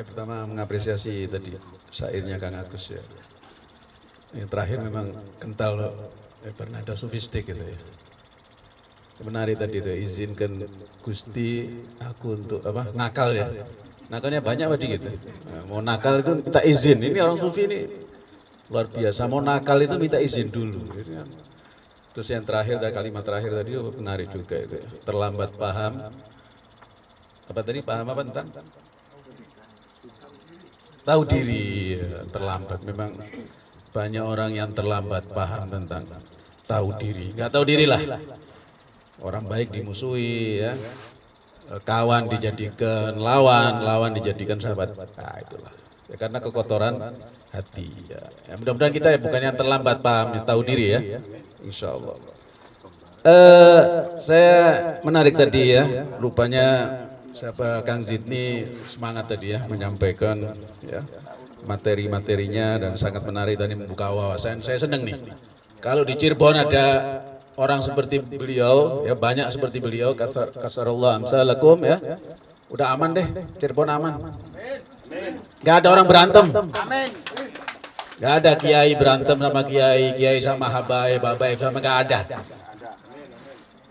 Saya pertama mengapresiasi tadi syairnya Kang Agus ya. Yang terakhir memang kental eh, bernada sofistik gitu ya. Menarik tadi itu izinkan Gusti aku untuk apa nakal ya. Nakalnya banyak tadi gitu. Nah, mau nakal itu minta izin. Ini orang sufi ini luar biasa. Mau nakal itu minta izin dulu. Terus yang terakhir dari kalimat terakhir tadi oh, menarik juga itu. Ya. Terlambat paham. Apa tadi paham apa tentang? Tahu diri ya, terlambat. Memang banyak orang yang terlambat paham tentang tahu diri. Nggak tahu diri lah. Orang baik dimusuhi ya. Kawan dijadikan lawan lawan dijadikan sahabat. Nah itulah. Ya, karena kekotoran hati ya, ya mudah-mudahan kita ya bukan yang terlambat paham yang tahu diri ya. Insya Allah uh, saya menarik tadi ya. Rupanya siapa Kang Zidni semangat tadi ya menyampaikan ya materi-materinya dan sangat menarik dan membuka wawasan. Saya senang nih. Kalau di Cirebon ada orang seperti beliau, ya banyak seperti beliau, kasar kasarullah amsalakum ya. Udah aman deh, Cirebon aman. Gak ada orang berantem. Gak ada kiai berantem sama kiai, kiai sama habaib, habaib sama gak ada.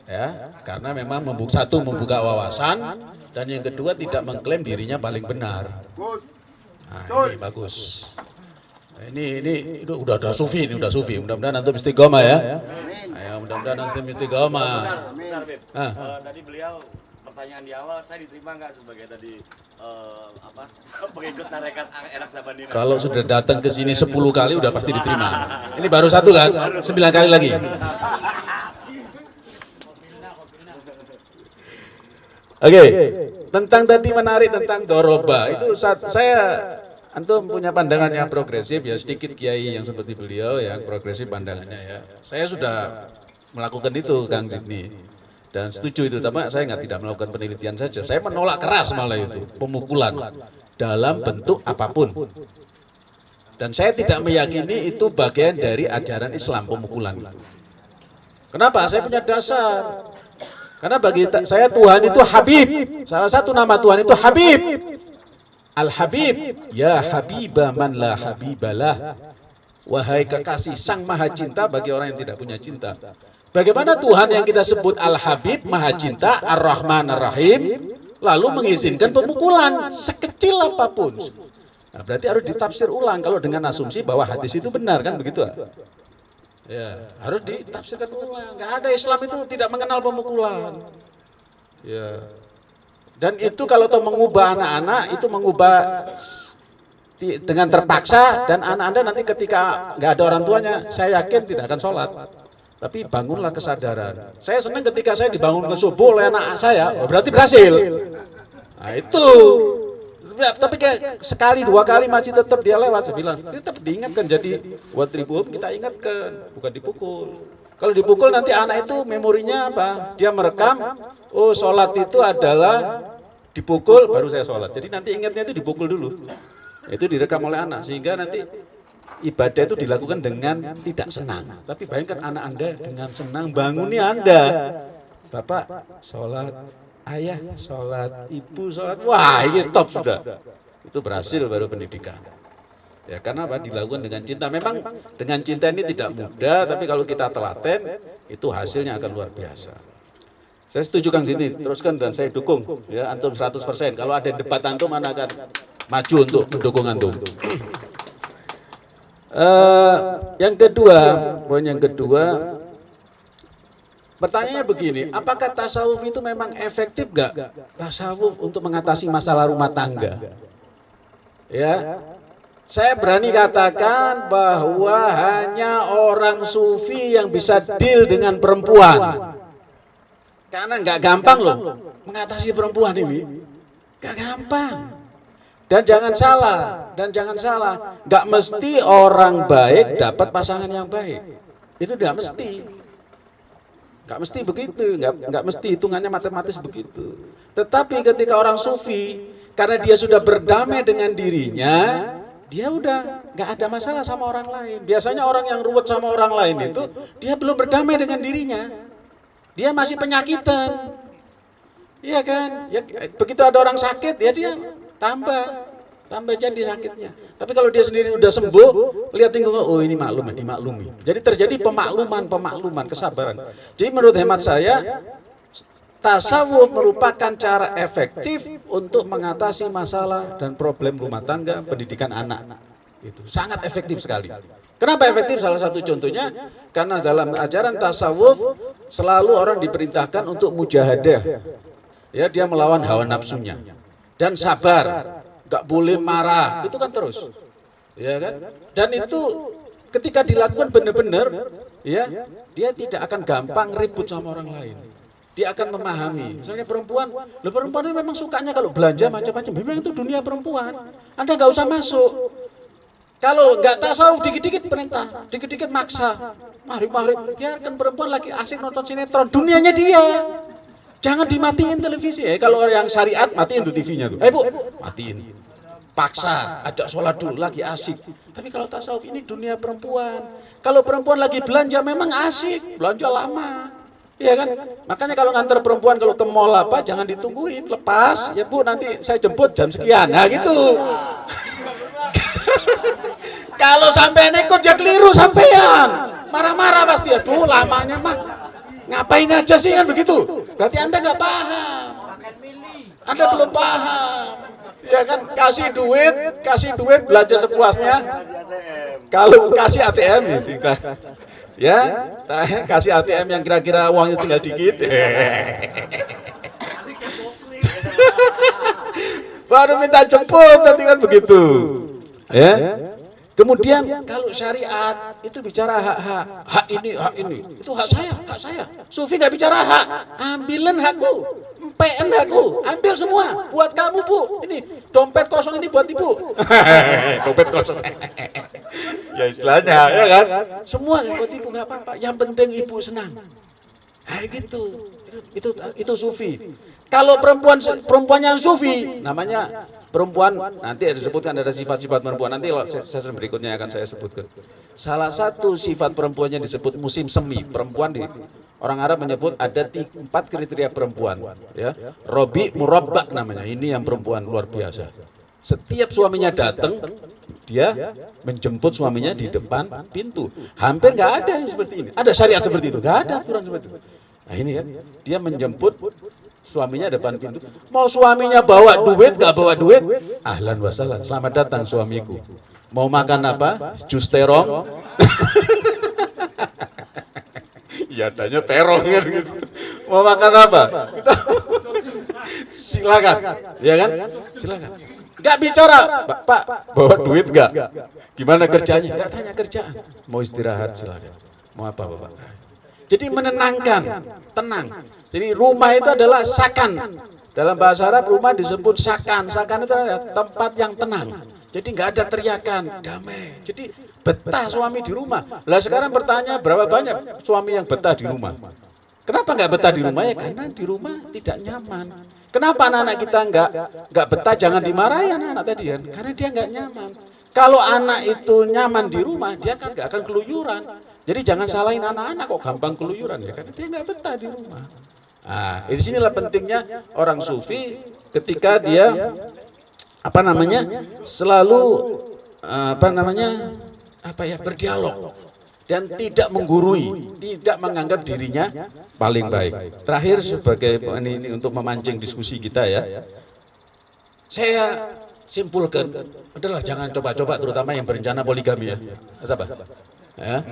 Ya, karena memang membuka satu membuka wawasan, dan yang kedua tidak mengklaim dirinya paling benar. Nah, ini bagus. Nah, ini ini itu udah udah sufi ini udah sufi. Mudah-mudahan nanti istiqomah ya. Ayo mudah-mudahan nanti istiqomah. Ah. Uh, tadi beliau pertanyaan di awal saya diterima nggak sebagai tadi uh, apa pengikut tarekat enak sabani kalau sudah datang ke sini 10 kali udah pasti diterima ini baru satu kan 9 kali lagi Oke, okay. tentang tadi menarik tentang doroba itu saat saya antum punya pandangan yang progresif ya sedikit kiai yang seperti beliau yang progresif pandangannya ya. Saya sudah melakukan itu Kang Jidni dan setuju itu tapi saya nggak tidak melakukan penelitian saja. Saya menolak keras malah itu pemukulan dalam bentuk apa pun. Dan saya tidak meyakini itu bagian dari ajaran Islam pemukulan itu. Kenapa? Saya punya dasar. Karena bagi saya Tuhan itu Habib. Salah satu nama Tuhan itu Habib. Al-Habib. Ya Habibah man la habibalah. Wahai kekasih sang maha cinta bagi orang yang tidak punya cinta. Bagaimana Tuhan yang kita sebut Al-Habib, maha cinta, Ar-Rahman, Ar-Rahim, lalu mengizinkan pemukulan sekecil apa pun. Nah, berarti harus ditafsir ulang kalau dengan asumsi bahwa hadis itu benar kan begitu? Ya, harus ditafsirkan ulang. Gak ada Islam itu tidak mengenal pemukulan. Ya. Dan itu kalau toh mengubah anak-anak itu mengubah dengan terpaksa dan anak anda nanti ketika nggak ada orang tuanya, saya yakin tidak akan sholat. Tapi bangunlah kesadaran. Saya senang ketika saya dibangun ke subuh oleh anak saya, oh berarti berhasil. Nah itu Tapi kayak sekali dua kali masih tetap dia lewat. Saya bilang tetap diingatkan jadi buat ribu kita ingatkan bukan dipukul. Kalau dipukul nanti anak itu memorinya apa? Dia merekam. Oh sholat itu adalah dipukul baru saya sholat. Jadi nanti ingatnya itu dipukul dulu. Itu direkam oleh anak sehingga nanti ibadah itu dilakukan dengan tidak senang. Tapi bayangkan anak anda dengan senang bangunnya anda. Bapak sholat ayah sholat, ibu sholat, wah ini stop sudah. Itu berhasil baru pendidikan. Ya karena apa? Dilakukan dengan cinta. Memang dengan cinta ini tidak mudah, tapi kalau kita telaten, itu hasilnya akan luar biasa. Saya setuju Kang Sini, teruskan dan saya dukung. Ya, antum 100%. Kalau ada debat antum, mana akan maju untuk mendukung antum. Uh, yang kedua, poin yang kedua, Pertanyaannya begini, apakah tasawuf itu memang efektif gak? Tasawuf untuk mengatasi masalah rumah tangga. Ya, saya berani katakan bahwa hanya orang sufi yang bisa deal dengan perempuan. Karena nggak gampang loh mengatasi perempuan ini. Nggak gampang. Dan jangan salah, dan jangan salah, nggak mesti orang baik dapat pasangan yang baik. Itu tidak mesti. Gak mesti begitu, gak, gak mesti hitungannya matematis begitu. Tetapi ketika orang sufi, karena dia sudah berdamai dengan dirinya, dia udah gak ada masalah sama orang lain. Biasanya orang yang ruwet sama orang lain itu, dia belum berdamai dengan dirinya. Dia masih penyakitan. Iya kan? Ya, begitu ada orang sakit, ya dia tambah. Tambah jadi sakitnya. Tapi kalau dia sendiri udah sembuh, lihat lingkungan, oh ini maklum, dimaklumi. Jadi terjadi pemakluman, pemakluman, kesabaran. Jadi menurut hemat saya, tasawuf merupakan cara efektif untuk mengatasi masalah dan problem rumah tangga, pendidikan anak. Itu sangat efektif sekali. Kenapa efektif? Salah satu contohnya karena dalam ajaran tasawuf selalu orang diperintahkan untuk mujahadah. Ya, dia melawan hawa nafsunya dan sabar nggak boleh marah, itu kan terus. Ya kan? Dan itu ketika dilakukan benar-benar, ya, dia tidak akan gampang ribut sama orang lain. Dia akan memahami. Misalnya perempuan, lo perempuan itu memang sukanya kalau belanja macam-macam. Memang itu dunia perempuan. Anda nggak usah masuk. Kalau nggak tasawuf dikit-dikit perintah, dikit-dikit maksa. Mari, mari, biarkan perempuan lagi asik nonton sinetron. Dunianya dia. Jangan dimatiin televisi ya. Kalau yang syariat matiin tuh TV-nya tuh. Eh bu, matiin paksa, ajak sholat dulu lagi asik. Tapi kalau tasawuf ini dunia perempuan. Kalau perempuan lagi belanja memang asik, belanja lama. Iya kan? Makanya kalau ngantar perempuan kalau ke mall apa jangan ditungguin, lepas. Ya Bu, nanti saya jemput jam sekian. Nah, gitu. kalau sampai nekot ya keliru sampean. Marah-marah pasti. Aduh, lamanya mah. Ngapain aja sih kan begitu? Berarti Anda nggak paham. Anda belum paham. Ya kan kasih duit kasih duit belanja sepuasnya. Kalau kasih ATM ya ya kasih ATM yang kira-kira uangnya tinggal dikit. Baru minta jemput nanti kan begitu. Ya Kemudian kalau syariat itu bicara hak-hak, hak ini, hak ini, itu hak saya, hak saya. Sufi nggak bicara hak, ambilin hakku, PN aku, ambil semua, buat kamu bu. Ini dompet kosong ini buat ibu. dompet kosong. ya istilahnya, ya kan? Semua buat ibu nggak apa-apa. Yang penting ibu senang. Nah, gitu. Itu, itu itu sufi. Kalau perempuan perempuan yang sufi, namanya perempuan nanti ada disebutkan ada sifat-sifat perempuan nanti sesi berikutnya akan saya sebutkan. Salah satu sifat perempuannya disebut musim semi. Perempuan di Orang Arab menyebut ada empat kriteria perempuan. Ya, Robi murabbak namanya. Ini yang perempuan luar biasa. Setiap suaminya datang, dia menjemput suaminya di depan pintu. Hampir nggak ada yang seperti ini. Ada syariat seperti itu, nggak ada aturan seperti itu. Nah ini ya, dia menjemput suaminya depan pintu. Mau suaminya bawa duit, nggak bawa duit, ahlan wasalan. Selamat datang suamiku. Mau makan apa? Jus terong. ya tanya terong gitu. Mau makan apa? Silakan, ya kan? Silakan. Gak bicara, Pak, bawa duit gak? Gimana kerjanya? Gak tanya kerjaan. Mau istirahat silakan. Mau apa Bapak? Jadi menenangkan, tenang. Jadi rumah itu adalah sakan. Dalam bahasa Arab rumah disebut sakan. Sakan itu adalah tempat yang tenang. Jadi nggak ada teriakan, damai. Jadi betah suami di rumah. Lah sekarang bertanya berapa banyak suami yang betah di rumah? Kenapa nggak betah di rumah ya? Karena di rumah tidak nyaman. Kenapa anak-anak kita nggak nggak betah? Jangan dimarahi anak-anak tadi kan? Karena dia nggak nyaman. Kalau anak itu nyaman di rumah, dia kan nggak akan keluyuran. Jadi jangan salahin anak-anak kok gampang keluyuran ya, karena dia nggak betah di rumah. Nah, di sinilah pentingnya orang sufi ketika dia apa namanya selalu apa namanya apa ya berdialog dan tidak menggurui, tidak menganggap dirinya paling baik. Terakhir sebagai ini, ini untuk memancing diskusi kita ya, saya simpulkan adalah jangan coba-coba terutama yang berencana poligami ya. Apa? Ya.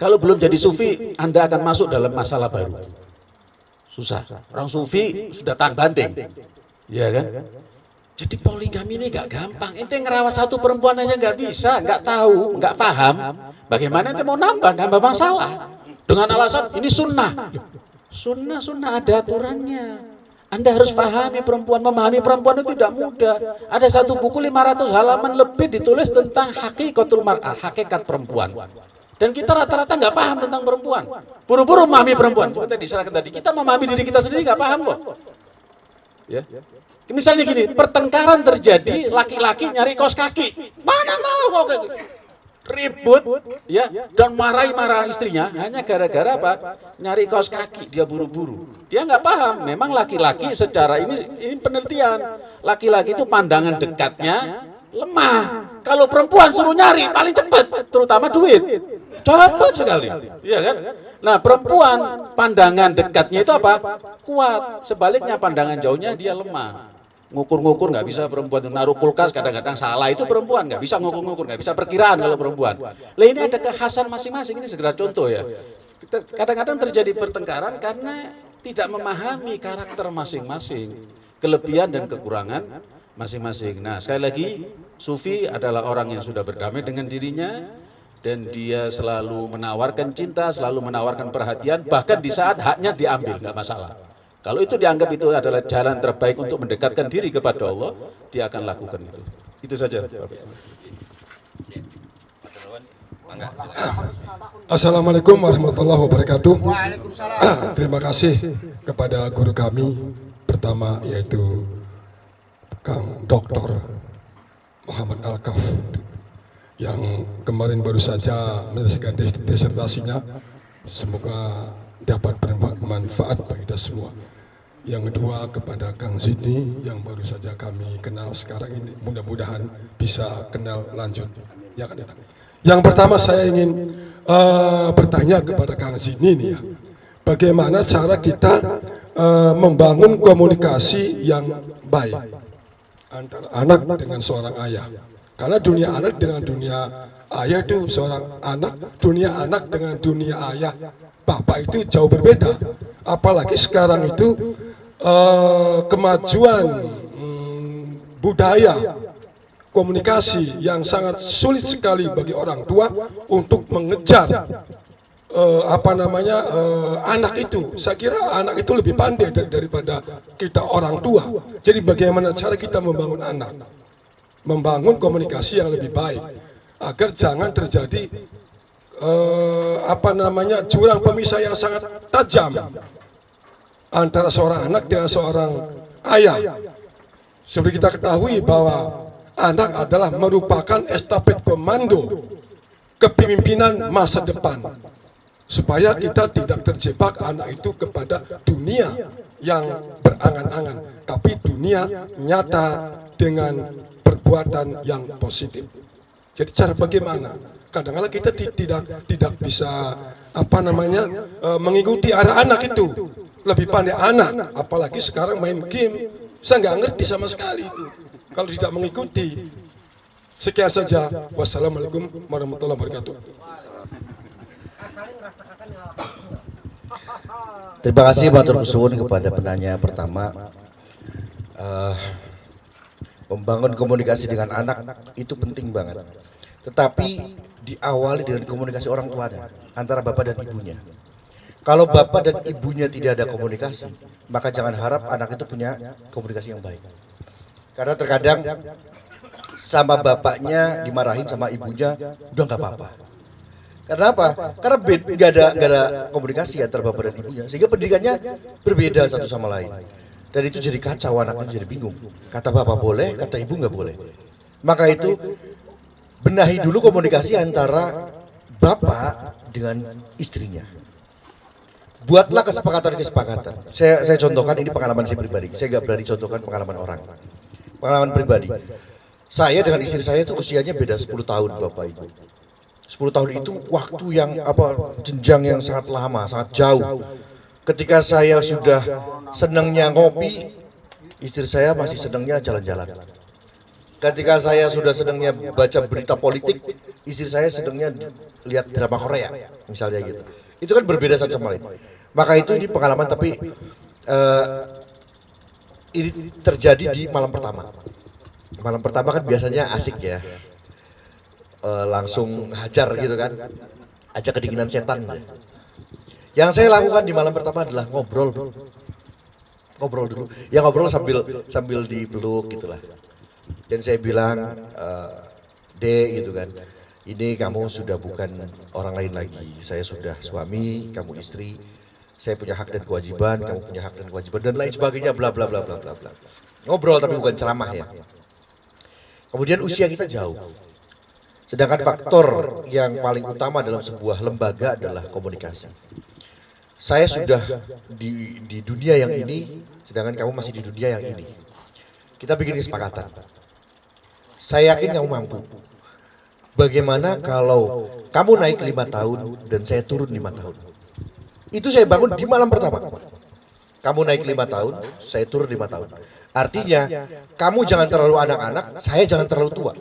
Kalau belum jadi sufi, Anda akan masuk dalam masalah baru. Susah. Orang sufi sudah tahan banting. Ya kan? Jadi poligami ini gak gampang. Ente ngerawat satu perempuan aja nggak bisa, nggak tahu, nggak paham. Bagaimana ente mau nambah, nambah masalah. Dengan alasan ini sunnah. Sunnah, sunnah ada aturannya. Anda harus pahami perempuan, memahami perempuan itu tidak mudah. Ada satu buku 500 halaman lebih ditulis tentang hakikatul mar'ah, hakikat perempuan. Dan kita rata-rata nggak paham tentang perempuan. Buru-buru memahami perempuan. Seperti diserahkan tadi, kita memahami diri kita sendiri nggak paham kok. Ya. Misalnya gini, pertengkaran terjadi, laki-laki nyari kos kaki. Mana mau kok gitu? Ribut, ya, dan marahi-marah istrinya hanya gara-gara apa? Nyari kos kaki, dia buru-buru. Dia nggak paham, memang laki-laki secara ini ini penelitian. Laki-laki itu pandangan dekatnya lemah. Kalau perempuan suruh nyari paling cepat, terutama duit. Cepat sekali. Iya kan? Nah, perempuan pandangan dekatnya itu apa? Kuat. Sebaliknya pandangan jauhnya dia lemah. Ngukur-ngukur nggak bisa perempuan naruh kulkas kadang-kadang salah itu perempuan nggak bisa ngukur-ngukur nggak bisa perkiraan kalau perempuan. Lah ini ada kekhasan masing-masing ini segera contoh ya. Kadang-kadang terjadi pertengkaran karena tidak memahami karakter masing-masing, kelebihan dan kekurangan masing-masing. Nah, sekali lagi, Sufi adalah orang yang sudah berdamai dengan dirinya dan dia selalu menawarkan cinta, selalu menawarkan perhatian, bahkan di saat haknya diambil, nggak masalah. Kalau itu dianggap itu adalah jalan terbaik untuk mendekatkan diri kepada Allah, dia akan lakukan itu. Itu saja. Assalamualaikum warahmatullahi wabarakatuh. Terima kasih kepada guru kami pertama yaitu Kang Dr. Muhammad Alkaf yang kemarin baru saja menyelesaikan disertasinya. Semoga dapat bermanfaat bagi kita semua. Yang kedua kepada Kang Zidni yang baru saja kami kenal sekarang ini. Mudah-mudahan bisa kenal lanjut. Ya kan, ya. Yang pertama saya ingin uh, bertanya kepada Kang Zidni nih ya. Bagaimana cara kita uh, membangun komunikasi yang baik antara anak dengan seorang ayah. Karena dunia anak dengan dunia ayah itu seorang anak, dunia anak dengan dunia ayah, bapak itu jauh berbeda. Apalagi sekarang itu uh, kemajuan hmm, budaya komunikasi yang sangat sulit sekali bagi orang tua untuk mengejar uh, apa namanya uh, anak itu. Saya kira anak itu lebih pandai dar daripada kita orang tua. Jadi bagaimana cara kita membangun anak, membangun komunikasi yang lebih baik agar jangan terjadi uh, apa namanya jurang pemisah yang sangat tajam antara seorang anak dengan seorang ayah. Seperti kita ketahui bahwa anak adalah merupakan estafet komando kepemimpinan masa depan supaya kita tidak terjebak anak itu kepada dunia yang berangan-angan tapi dunia nyata dengan perbuatan yang positif. Jadi cara bagaimana? Kadang-kadang kita tidak tidak bisa apa namanya uh, mengikuti arah anak itu. Lebih pandai anak apalagi sekarang main game. Saya nggak ngerti sama sekali itu. Kalau tidak mengikuti sekian saja. Wassalamualaikum warahmatullahi wabarakatuh. Terima kasih Pak Turkusun kepada penanya pertama. Uh, membangun komunikasi dengan anak itu penting banget. Tetapi diawali dengan komunikasi orang tua antara bapak dan ibunya. Kalau bapak dan ibunya tidak ada komunikasi, maka jangan harap anak itu punya komunikasi yang baik. Karena terkadang sama bapaknya dimarahin sama ibunya, udah nggak apa-apa karena apa? Karena nggak ada gak ada komunikasi antara bapak dan ibunya, sehingga pendidikannya berbeda satu sama lain. Dan itu jadi kacau, anaknya jadi bingung. Kata bapak boleh, kata ibu nggak boleh. Maka itu benahi dulu komunikasi antara bapak dengan istrinya. Buatlah kesepakatan-kesepakatan. Saya saya contohkan ini pengalaman saya pribadi. Saya nggak berani contohkan pengalaman orang. Pengalaman pribadi. Saya dengan istri saya itu usianya beda 10 tahun bapak ibu 10 tahun itu waktu yang apa jenjang yang sangat lama, sangat jauh. Ketika saya sudah senangnya ngopi, istri saya masih senangnya jalan-jalan. Ketika saya sudah senangnya baca berita politik, istri saya sedangnya lihat drama Korea, misalnya gitu. Itu kan berbeda satu sama lain. Maka itu ini pengalaman tapi uh, ini terjadi di malam pertama. Malam pertama kan biasanya asik ya uh, langsung hajar gitu kan aja kedinginan setan yang saya lakukan di malam pertama adalah ngobrol. Ngobrol dulu. Ya ngobrol sambil sambil dipeluk gitulah dan saya bilang uh, D gitu kan. Ini kamu sudah bukan orang lain lagi. Saya sudah suami kamu istri. Saya punya hak dan kewajiban kamu punya hak dan kewajiban dan lain sebagainya bla bla bla bla bla bla. Ngobrol tapi bukan ceramah ya. Kemudian usia kita jauh. Sedangkan faktor yang paling utama dalam sebuah lembaga adalah komunikasi. Saya sudah di, di dunia yang ini, sedangkan kamu masih di dunia yang ini. Kita bikin kesepakatan. Saya yakin kamu mampu. Bagaimana kalau kamu naik lima tahun dan saya turun lima tahun? Itu saya bangun di malam pertama. Kamu naik lima tahun, saya turun lima tahun. Artinya, kamu jangan terlalu anak-anak, saya jangan terlalu tua.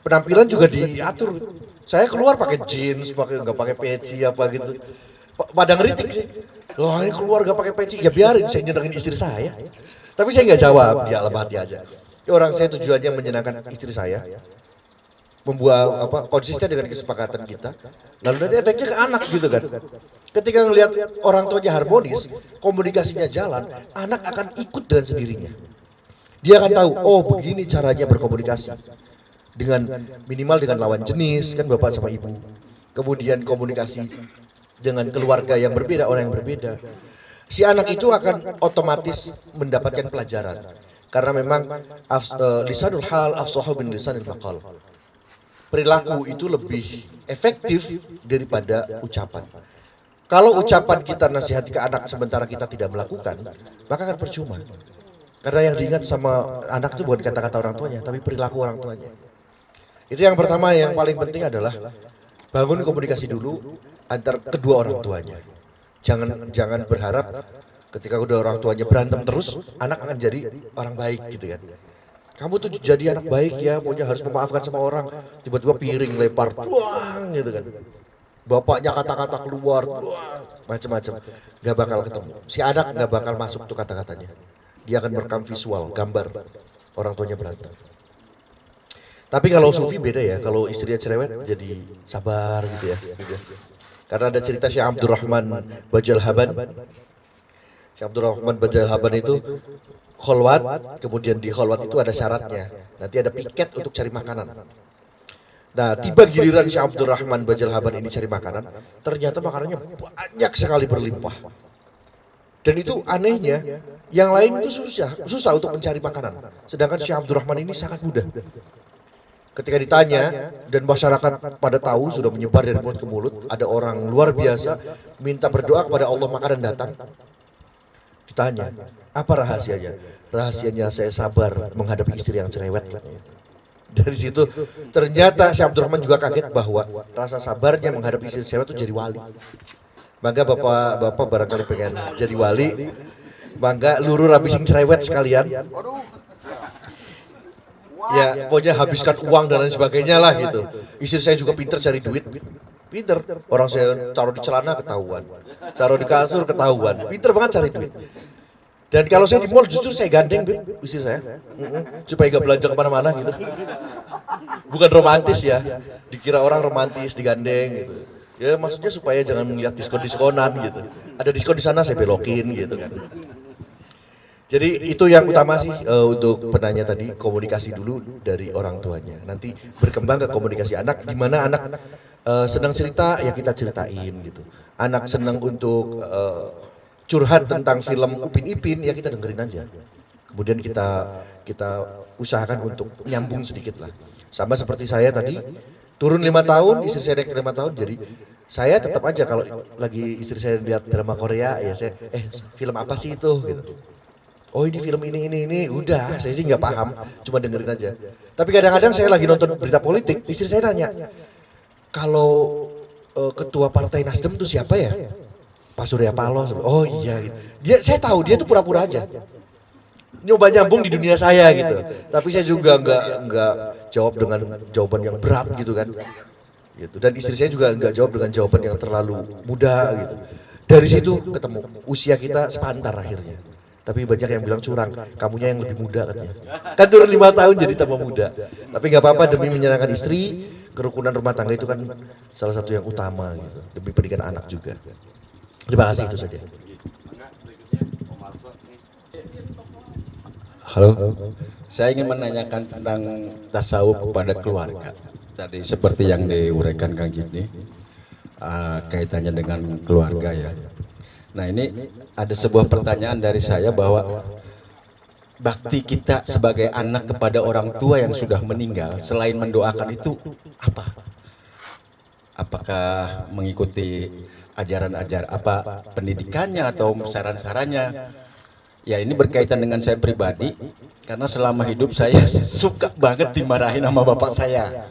Penampilan juga diatur. Saya keluar pakai jeans, pakai nggak pakai peci apa gitu. Pa- Pada ngeritik sih. Loh ini keluar nggak pakai peci, ya biarin saya nyenengin istri saya. Tapi saya nggak jawab, di alam hati aja. Ya, orang saya tujuannya menyenangkan istri saya, membuat apa konsisten dengan kesepakatan kita. Lalu nanti efeknya ke anak gitu kan. Ketika ngelihat orang tuanya harmonis, komunikasinya jalan, anak akan ikut dengan sendirinya. Dia akan tahu, oh begini caranya berkomunikasi dengan minimal dengan lawan jenis kan bapak sama ibu. Kemudian komunikasi dengan keluarga yang berbeda, orang yang berbeda. Si anak itu akan otomatis mendapatkan pelajaran. Karena memang eh, lisanul hal afsahu bin lisanil maqal perilaku itu lebih efektif daripada ucapan. Kalau ucapan kita nasihati ke anak sementara kita tidak melakukan, maka akan percuma. Karena yang diingat sama anak itu bukan kata-kata orang tuanya, tapi perilaku orang tuanya. Itu yang pertama yang paling penting adalah bangun komunikasi dulu antar kedua orang tuanya. Jangan jangan berharap ketika udah orang tuanya berantem terus, anak akan jadi orang baik gitu kan. Kamu tuh jadi anak baik ya, pokoknya harus memaafkan sama orang. Tiba-tiba piring lempar, buang gitu kan. Bapaknya kata-kata keluar, macam-macam. Gak bakal ketemu. Si anak gak bakal masuk tuh kata-katanya. Dia akan merekam visual, gambar orang tuanya berantem. Tapi kalau Sufi beda ya, kalau istrinya cerewet jadi sabar gitu ya. Karena ada cerita Syekh Abdurrahman Bajal Haban. Syekh Abdurrahman Bajal Haban itu kholwat, kemudian di kholwat itu ada syaratnya. Nanti ada piket untuk cari makanan. Nah, tiba giliran Syekh Abdurrahman Bajal Haban ini cari makanan, ternyata makanannya banyak sekali berlimpah. Dan itu anehnya, yang lain itu susah, susah untuk mencari makanan. Sedangkan Syekh Abdurrahman ini sangat mudah. Ketika ditanya dan masyarakat pada tahu sudah menyebar dari mulut ke mulut, ada orang luar biasa minta berdoa kepada Allah makanan datang. Ditanya, apa rahasianya? Rahasianya saya sabar menghadapi istri yang cerewet. Dari situ ternyata Syekh Abdurrahman juga kaget bahwa rasa sabarnya menghadapi istri cerewet itu jadi wali. Maka bapak bapak barangkali pengen jadi wali, mangga luru rabi sing cerewet sekalian. Ya, pokoknya habiskan uang dan lain sebagainya lah gitu. Istri saya juga pinter cari duit. Pinter. Orang saya taruh di celana ketahuan. Taruh di kasur ketahuan. Pinter banget cari duit. Dan kalau saya di mall justru saya gandeng istri saya. Supaya gak belanja ke mana-mana gitu. Bukan romantis ya. Dikira orang romantis digandeng gitu. Ya maksudnya supaya jangan melihat diskon-diskonan gitu. Ada diskon di sana saya belokin gitu kan. Jadi itu yang utama sih eh, untuk penanya tadi komunikasi dulu dari orang tuanya. Nanti berkembang ke komunikasi anak di mana anak eh, senang cerita ya kita ceritain gitu. Anak senang untuk eh, curhat tentang film Upin Ipin ya kita dengerin aja. Kemudian kita kita usahakan untuk nyambung sedikit lah. Sama seperti saya tadi turun lima tahun, istri saya naik lima tahun, jadi saya tetap aja kalau lagi istri saya lihat drama Korea ya saya eh film apa sih itu gitu. Oh ini film ini ini ini udah saya sih nggak paham cuma dengerin aja. Tapi kadang-kadang saya lagi nonton berita politik istri saya nanya kalau eh, ketua partai Nasdem itu siapa ya? Pak Surya Paloh. Oh iya gitu. Dia saya tahu dia tuh pura-pura aja. Nyoba nyambung di dunia saya gitu. Tapi saya juga nggak nggak jawab dengan jawaban yang berat gitu kan. Gitu. Dan istri saya juga nggak jawab dengan jawaban yang terlalu muda gitu. Dari situ ketemu usia kita sepantar akhirnya. Tapi banyak yang bilang curang, kamunya yang lebih muda katanya. Kan turun lima tahun jadi tambah muda. Tapi nggak apa-apa demi menyenangkan istri, kerukunan rumah tangga itu kan salah satu yang utama gitu. Demi pendidikan anak juga. Terima kasih itu saja. Halo, saya ingin menanyakan tentang tasawuf kepada keluarga. Tadi seperti yang diuraikan Kang Jimny, uh, kaitannya dengan keluarga ya. Nah ini ada sebuah pertanyaan dari saya bahwa bakti kita sebagai anak kepada orang tua yang sudah meninggal, selain mendoakan itu apa? Apakah mengikuti ajaran-ajar apa pendidikannya atau saran-sarannya? Ya ini berkaitan dengan saya pribadi Karena selama hidup saya suka banget dimarahin sama bapak saya.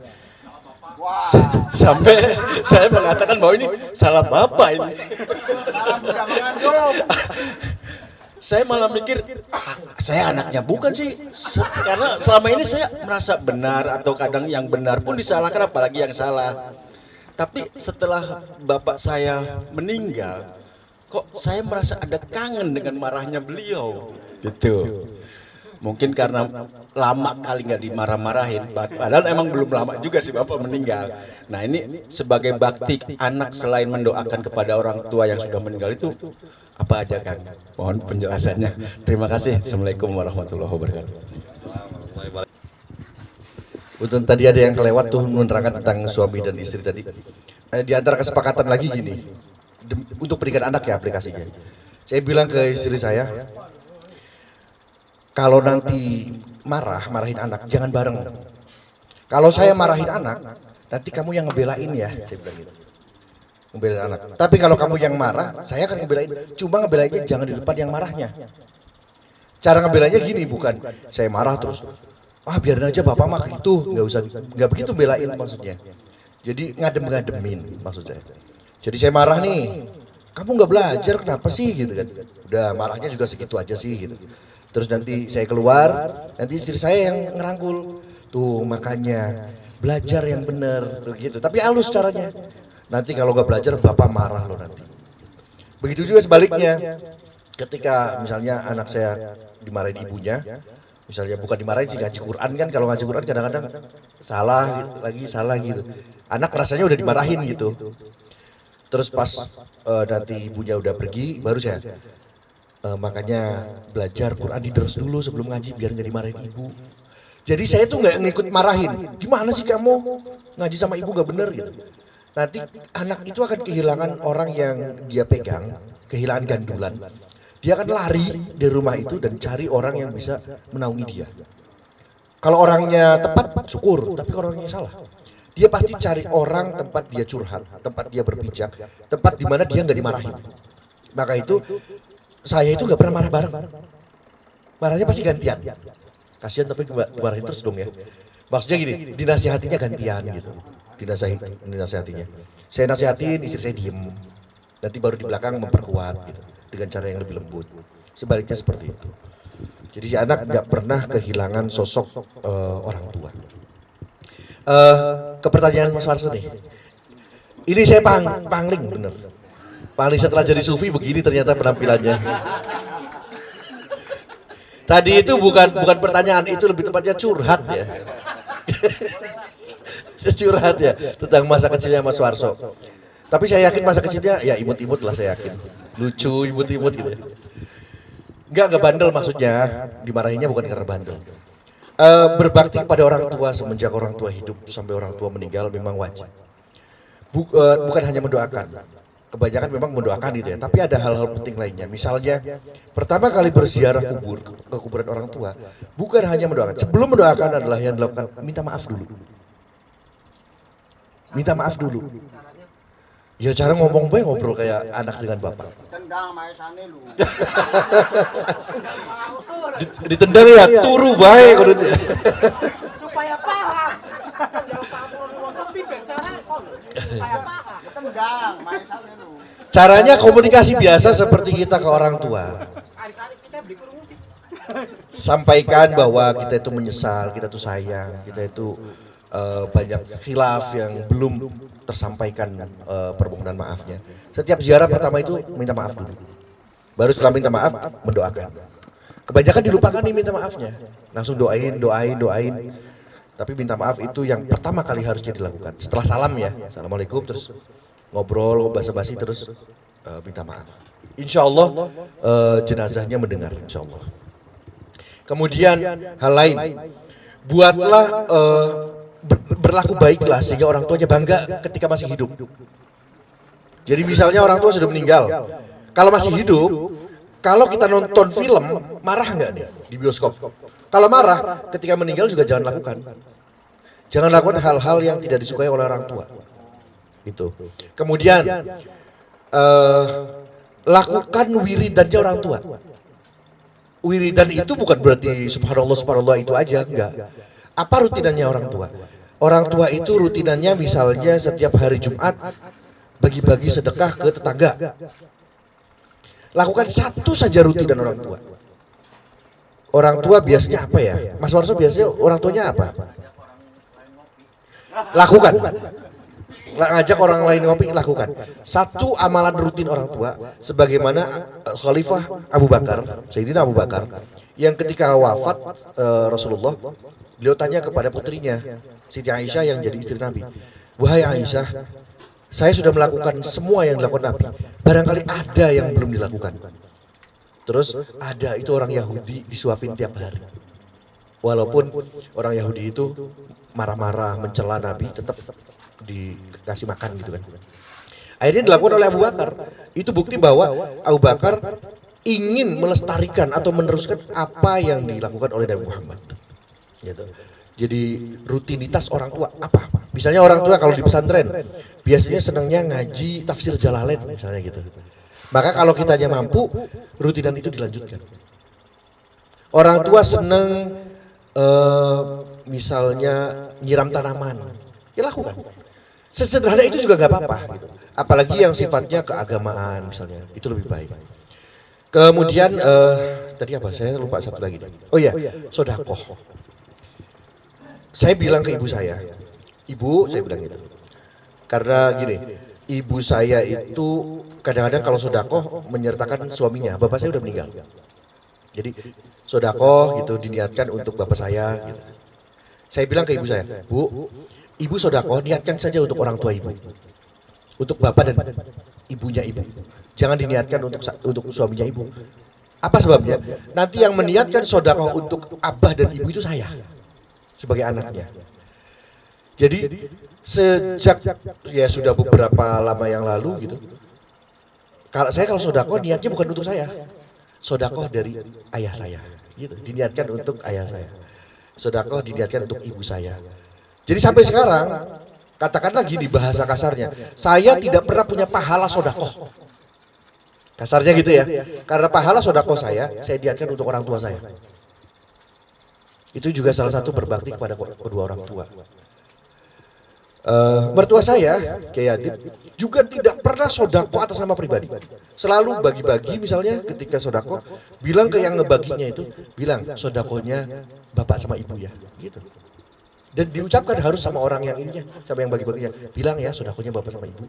Sampai saya mengatakan bahwa ini salah bapak ini. saya malah mikir "Ah, saya anaknya bukan sih. Karena selama ini saya merasa benar atau kadang yang benar pun disalahkan apalagi yang salah. Tapi setelah bapak saya meninggal kok saya merasa ada kangen dengan marahnya beliau? Gitu mungkin karena lama kali nggak dimarah-marahin. Pad- padahal emang belum lama juga sih bapak meninggal. Nah ini sebagai bakti anak selain mendoakan kepada orang tua yang sudah meninggal itu apa aja kang? Mohon penjelasannya. Terima kasih. Assalamualaikum warahmatullahi wabarakatuh. Untuk tadi ada yang kelewat tuh menerangkan tentang suami dan istri tadi. Eh, di antara kesepakatan lagi gini, untuk pendidikan anak ya aplikasinya. Saya bilang ke istri saya, kalau nanti marah, marahin anak, jangan bareng. Kalau saya marahin anak, nanti kamu yang ngebelain ya, saya bilang gitu. Ngebelain anak. Tapi kalau kamu yang marah, saya akan ngebelain. Cuma ngebelainnya jangan di depan yang marahnya. Cara ngebelainnya gini, bukan saya marah terus. Ah biarin aja bapak mah gitu, nggak usah, nggak begitu belain maksudnya. Jadi ngadem-ngademin maksud saya. Jadi saya marah nih, kamu nggak belajar kenapa sih gitu kan? Udah marahnya juga segitu aja sih gitu. Terus nanti saya keluar, nanti istri saya yang ngerangkul. Tuh makanya belajar yang bener tuh gitu. Tapi halus caranya. Nanti kalau nggak belajar bapak marah loh nanti. Begitu juga sebaliknya. Ketika misalnya anak saya dimarahin ibunya, misalnya bukan dimarahin sih ngaji Quran kan kalau ngaji Quran kadang-kadang salah lagi salah gitu. Anak rasanya udah dimarahin gitu. Terus pas eh, nanti ibunya udah pergi, baru saya eh, makanya belajar Quran diders dulu sebelum ngaji biar nggak dimarahin ibu. Jadi saya tuh nggak ngikut marahin. Gimana sih kamu ngaji sama ibu nggak bener gitu. Nanti anak itu akan kehilangan orang yang dia pegang, kehilangan gandulan. Dia akan lari dari rumah itu dan cari orang yang bisa menaungi dia. Kalau orangnya tepat, syukur. Tapi kalau orangnya salah, dia pasti cari orang tempat dia curhat, tempat dia berpijak, tempat di mana dia nggak dimarahin. Maka itu saya itu nggak pernah marah bareng. Marahnya pasti gantian. Kasihan tapi dimarahin terus dong ya. Maksudnya gini, dinasihatinya gantian gitu. Dinasihati, dinasihatinya. Saya nasihatin, istri saya diem. Nanti baru di belakang memperkuat gitu. Dengan cara yang lebih lembut. Sebaliknya seperti itu. Jadi si anak nggak pernah kehilangan sosok eh, orang tua. Eh, ke pertanyaan Mas Warso nih. Ini saya pang, pangling bener. Pangling setelah jadi sufi begini ternyata penampilannya. Tadi itu bukan bukan pertanyaan, itu lebih tepatnya curhat ya. curhat ya tentang masa kecilnya Mas Warso. Tapi saya yakin masa kecilnya ya imut-imut lah saya yakin. Lucu imut-imut gitu ya. Enggak, enggak bandel maksudnya. Dimarahinnya bukan karena bandel. Eh, berbakti kepada orang tua semenjak orang tua hidup sampai orang tua meninggal memang wajib. Bu- eh, bukan hanya mendoakan. Kebanyakan memang mendoakan gitu ya, tapi ada hal-hal penting lainnya. Misalnya, pertama kali berziarah kubur ke kuburan orang tua, bukan hanya mendoakan. Sebelum mendoakan adalah yang dilakukan minta maaf dulu. Minta maaf dulu. Ya cara ngomong baik ngobrol kayak anak dengan bapak. Ditendang ya turu baik dia. supaya paham. Supaya paham. Caranya komunikasi biasa seperti kita ke orang tua. Sampaikan bahwa kita itu menyesal, kita itu sayang, kita itu eh, banyak khilaf yang belum tersampaikan eh, permohonan maafnya. Setiap ziarah pertama itu minta maaf dulu. Baru setelah minta maaf mendoakan. Kebanyakan dilupakan nih minta maafnya. Langsung doain, doain, doain. Tapi minta maaf itu yang pertama kali harusnya dilakukan. Setelah salam ya, assalamualaikum terus ngobrol, basa-basi terus eh, minta maaf. Insya Allah eh, jenazahnya mendengar, insya Allah. Kemudian hal lain, buatlah ber- berlaku baiklah sehingga orang tuanya bangga ketika masih hidup. Jadi misalnya orang tua sudah meninggal, kalau masih hidup, kalau kita nonton film marah nggak nih di bioskop? Kalau marah ketika meninggal juga jangan lakukan. Jangan lakukan hal-hal yang tidak disukai oleh orang tua. Itu. Kemudian eh, lakukan wiridannya orang tua. wiridan itu bukan berarti subhanallah subhanallah itu aja enggak. Apa rutinannya orang tua? Orang tua itu rutinannya misalnya setiap hari Jumat bagi-bagi sedekah ke tetangga. Lakukan satu saja rutinan orang tua. Orang tua biasanya apa ya? Mas Warso biasanya orang tuanya apa? Lakukan ngajak orang lain ngopi lakukan. Satu amalan rutin orang tua sebagaimana eh, Khalifah Abu Bakar Sayyidina Abu Bakar. Yang ketika wafat eh, Rasulullah beliau tanya kepada putrinya Siti Aisyah yang jadi istri Nabi wahai Aisyah saya sudah melakukan semua yang dilakukan Nabi. Barangkali ada yang belum dilakukan. Terus ada itu orang Yahudi disuapin tiap hari. Walaupun orang Yahudi itu marah-marah mencela Nabi tetap dikasih makan gitu kan. Akhirnya dilakukan oleh Abu Bakar. Itu bukti bahwa Abu Bakar ingin melestarikan atau meneruskan apa yang dilakukan oleh Nabi Muhammad. Gitu. Jadi rutinitas orang tua apa? Misalnya orang tua kalau di pesantren biasanya senangnya ngaji tafsir Jalalain misalnya gitu. Maka kalau kitanya mampu, rutinan itu dilanjutkan. Orang tua seneng eh, misalnya nyiram tanaman, ya lakukan. Sesederhana itu juga nggak apa-apa. Gitu. Apalagi yang sifatnya keagamaan misalnya, itu lebih baik. Kemudian eh, tadi apa? Saya lupa satu lagi. Oh iya, sodakoh. Saya bilang ke ibu saya, ibu saya bilang gitu. Karena gini, ibu saya itu kadang-kadang kalau sodakoh menyertakan suaminya. Bapak saya udah meninggal. Jadi sodakoh gitu diniatkan untuk bapak saya. Gitu. Saya bilang ke ibu saya, bu, ibu sodakoh niatkan saja untuk orang tua ibu, untuk bapak dan ibunya ibu. Jangan diniatkan untuk untuk suaminya ibu. Apa sebabnya? Nanti yang meniatkan sodakoh untuk abah dan ibu itu saya sebagai anaknya. Jadi sejak ya sudah beberapa lama yang lalu gitu. Kalau saya kalau sodako niatnya bukan untuk saya, sodako dari ayah saya, gitu. Diniatkan untuk ayah saya. Sodako diniatkan untuk ibu saya. Jadi sampai sekarang katakanlah gini bahasa kasarnya, saya tidak pernah punya pahala sodako. Kasarnya gitu ya. Karena pahala sodako saya, saya niatkan untuk orang tua saya. Itu juga salah satu berbakti kepada kedua orang tua. Uh, mertua saya, Kiai juga tidak pernah sodako atas nama pribadi. Selalu bagi-bagi misalnya ketika sodako, bilang ke yang ngebaginya itu, bilang sodakonya bapak sama ibu ya, gitu. Dan diucapkan harus sama orang yang ininya, sama yang bagi-baginya. Bilang ya sodakonya bapak sama ibu.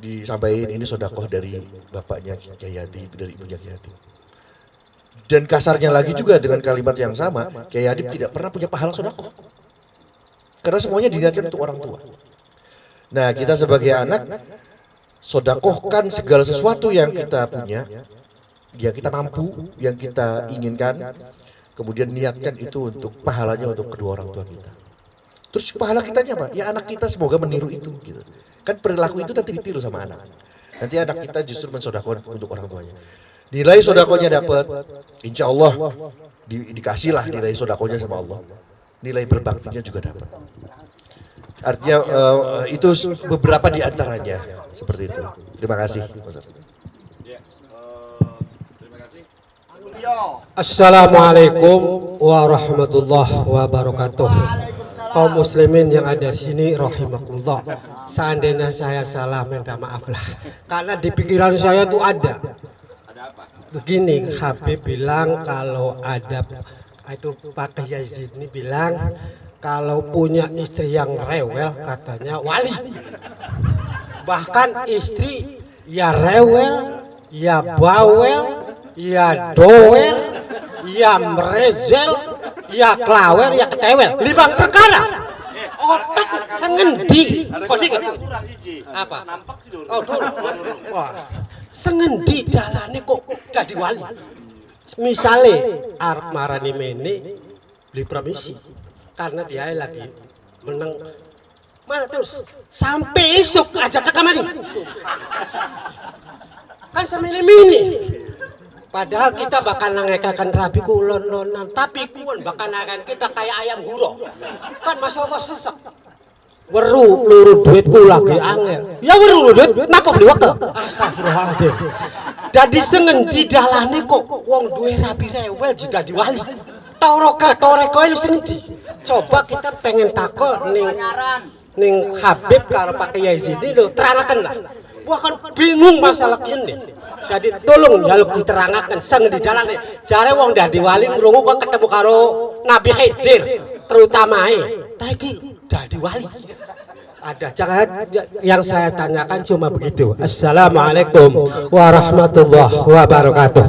Disampaikan ini sodakoh dari bapaknya Kiai dari ibunya Kiai. Dan kasarnya lagi juga dengan kalimat yang sama, Kiai tidak pernah punya pahala sodakoh. Karena semuanya diniatkan untuk orang tua. Nah kita sebagai anak, sodakohkan segala sesuatu yang kita punya, yang kita mampu, yang kita inginkan, kemudian niatkan itu untuk pahalanya untuk kedua orang tua kita. Terus pahala kitanya apa? Ya anak kita semoga meniru itu. Gitu. Kan perilaku itu nanti ditiru sama anak. Nanti anak kita justru mensodakohkan untuk orang tuanya. Nilai sodakonya dapat, insya Allah di, dikasihlah nilai sodakonya sama Allah. Nilai berbaktinya juga dapat. Artinya uh, itu beberapa di antaranya seperti itu. Terima kasih. Assalamualaikum warahmatullahi wabarakatuh. Kaum muslimin yang ada di sini rahimakumullah. Seandainya saya salah minta maaf lah. Karena di pikiran saya tuh ada. Begini, Habib bilang kalau ada itu Pak Kiai ini bilang kalau punya istri yang rewel katanya wali. Bahkan istri ya rewel, ya bawel, ya doer, ya merezel, ya klawer, ya ketewel. Lima perkara. Otak sengendi. Hiji. Apa? Oh, dulu. Wah. Sengendi dalane kok dadi wali. Misale arep marani mene beli permisi karena dia lagi menang mana terus sampai esok aja ke kamar kan sampai mini padahal kita bakal nangekakan rabi kulon lonan tapi kulon bakal akan kita kayak ayam huro. Kan mas Allah sesek. Weru luru duitku lagi angel. Ya weru luru duit napa beli waktu astagfirullahaladzim. Dadi sengendi dalane kok wong duwe rabi rewel jika diwali. Toroka toreko lu sengendi coba kita pengen takut ning ning Habib karo Pak Kiai Zidi lho terangaken lah gua kan bingung masalah ini. Jadi tolong jaluk diterangkan sang di dalam jare wong dadi wali krungu kok ketemu karo Nabi Khidir terutama tapi dadi wali. Ada jangan yang saya tanyakan cuma begitu. Assalamualaikum warahmatullahi wabarakatuh.